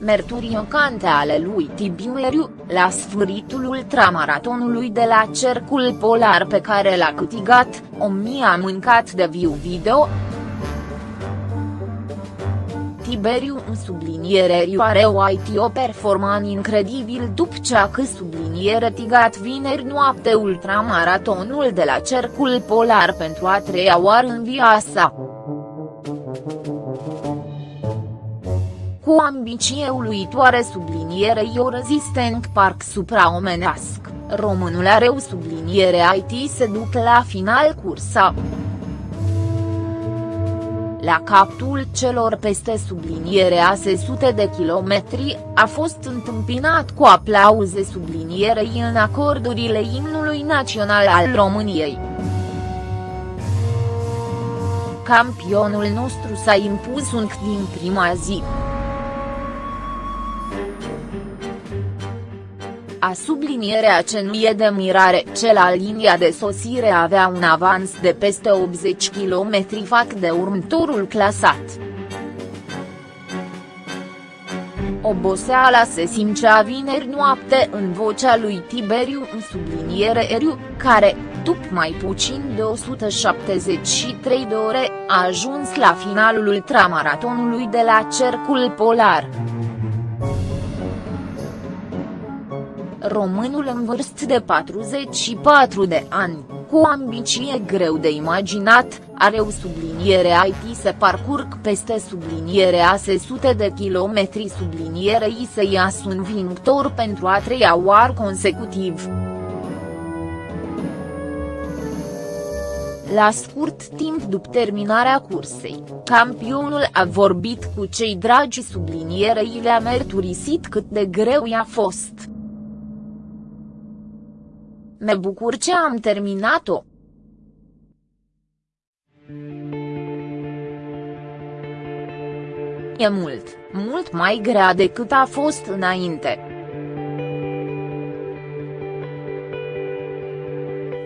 merturiocante ale lui Tiberiu, la sfârșitul ultramaratonului de la Cercul Polar pe care l-a câștigat, o mie a mâncat de viu video, Tiberiu în subliniere are o IT o performan incredibil după ce a că subliniere tigat vineri noapte ultramaratonul de la Cercul Polar pentru a treia oară în viața sa. Cu ambiție uluitoare sublinierei o rezistent parc supraomenesc, românul are o subliniere IT se duc la final cursa. La capul celor peste subliniere a sute de kilometri, a fost întâmpinat cu aplauze sublinierei în acordurile imnului național al României. Campionul nostru s-a impus încă din prima zi. A sublinierea ce nu e de mirare ce la linia de sosire avea un avans de peste 80 km fac de următorul clasat. Oboseala se simțea vineri noapte în vocea lui Tiberiu în subliniere Eriu, care, după mai puțin de 173 de ore, a ajuns la finalul ultramaratonului de la Cercul Polar. Românul în vârstă de 44 de ani, cu o ambiție greu de imaginat, are o subliniere IT se parcurg peste subliniere ase sute de kilometri sublinierei să iasă un vinctor pentru a treia oară consecutiv. La scurt timp după terminarea cursei, campionul a vorbit cu cei dragi sublinierei le-a mărturisit cât de greu i-a fost. Me bucur ce am terminat-o. E mult, mult mai grea decât a fost înainte.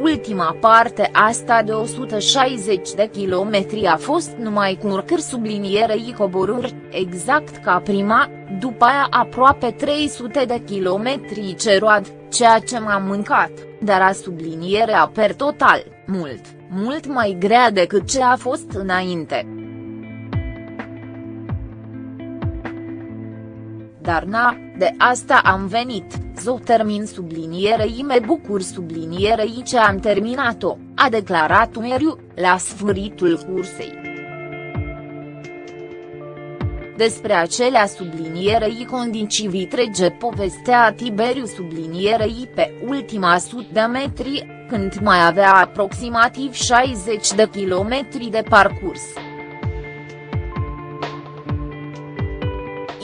Ultima parte asta de 160 de kilometri a fost numai cu urcări sublinierei coboruri, exact ca prima, după aia aproape 300 de kilometri ceroad, ceea ce m-a mâncat dar a sublinierea per total, mult, mult mai grea decât ce a fost înainte. Dar na, de asta am venit, zo termin sublinierei me bucur sublinierei ce am terminat-o, a declarat Umeriu, la sfârșitul cursei. Despre acelea sublinierei condiții vitrege povestea Tiberiu sublinierei pe ultima sut de metri, când mai avea aproximativ 60 de kilometri de parcurs.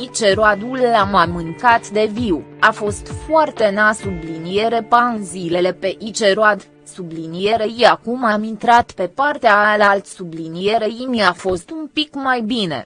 Iceroadul l-am mâncat de viu, a fost foarte na subliniere pan zilele pe Iceroad, sublinierei acum am intrat pe partea alalt sublinierei mi-a fost un pic mai bine.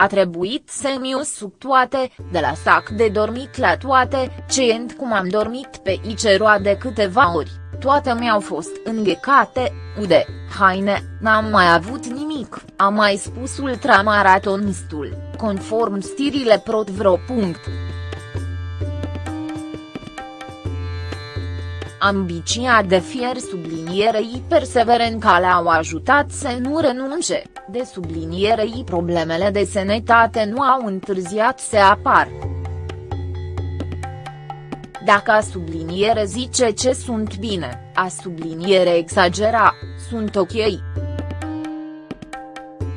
A trebuit să-mi usuc toate, de la sac de dormit la toate, cent cum am dormit pe Iceroa de câteva ori, toate mi-au fost înghecate, ude, haine, n-am mai avut nimic, a mai spus ultramaratonistul, conform stirile Protvro. Ambiția de fier sublinierei perseverenca le-au ajutat să nu renunce, de sublinierei problemele de sănătate nu au întârziat să apar. Dacă a subliniere zice ce sunt bine, a subliniere exagera, sunt ok.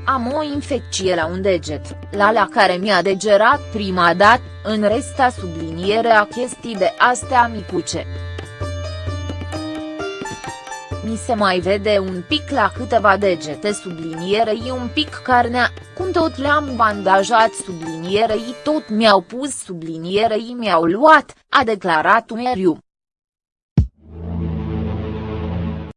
Am o infecție la un deget, la la care mi-a degerat prima dată, în rest a subliniere a chestii de astea micuce mi se mai vede un pic la câteva degete sublinierei un pic carnea, cum tot le-am bandajat sublinierei tot mi-au pus sublinierei mi-au luat, a declarat Umeriu.